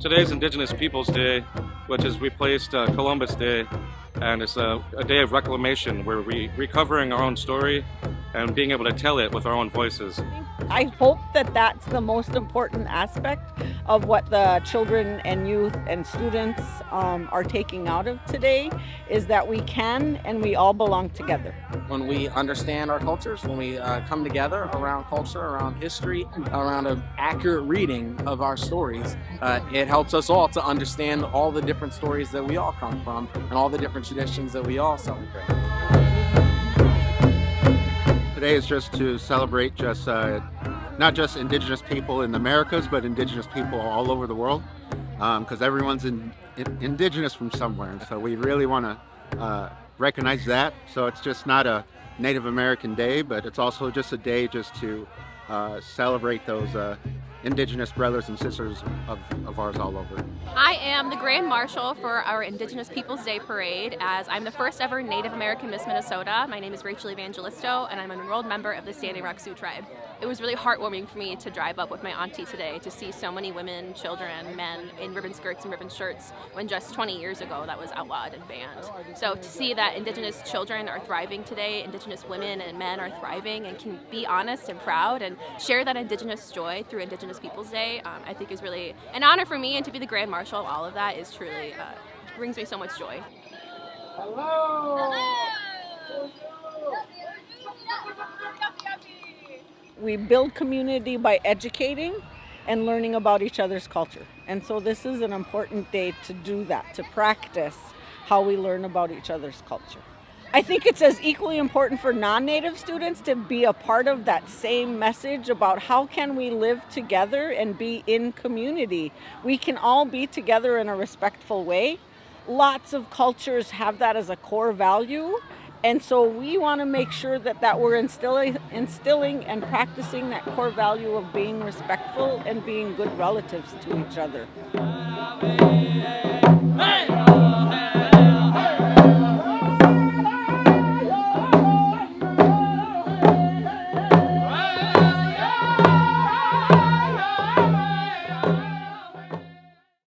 Today's Indigenous Peoples Day, which has replaced uh, Columbus Day, and it's a, a, day of reclamation. Where we're re recovering our own story and being able to tell it with our own voices. I hope that that's the most important aspect of what the children and youth and students um, are taking out of today is that we can and we all belong together. When we understand our cultures, when we uh, come together around culture, around history, around an accurate reading of our stories, uh, it helps us all to understand all the different stories that we all come from and all the different traditions that we all celebrate. Today is just to celebrate just uh, not just indigenous people in the Americas, but indigenous people all over the world, because um, everyone's in, in, indigenous from somewhere. And so we really want to uh, recognize that. So it's just not a Native American Day, but it's also just a day just to uh, celebrate those uh, Indigenous brothers and sisters of, of ours all over. I am the Grand Marshal for our Indigenous Peoples Day Parade as I'm the first ever Native American Miss Minnesota. My name is Rachel Evangelisto and I'm an enrolled member of the Standing Rock Sioux Tribe. It was really heartwarming for me to drive up with my auntie today to see so many women, children, men in ribbon skirts and ribbon shirts when just 20 years ago that was outlawed and banned. So to see that Indigenous children are thriving today, Indigenous women and men are thriving and can be honest and proud and share that Indigenous joy through Indigenous Indigenous Peoples Day, um, I think is really an honor for me and to be the Grand Marshal of all of that is truly, uh, brings me so much joy. Hello! Hello! We build community by educating and learning about each other's culture. And so this is an important day to do that, to practice how we learn about each other's culture. I think it's as equally important for non-native students to be a part of that same message about how can we live together and be in community. We can all be together in a respectful way. Lots of cultures have that as a core value. And so we want to make sure that, that we're instilling, instilling and practicing that core value of being respectful and being good relatives to each other.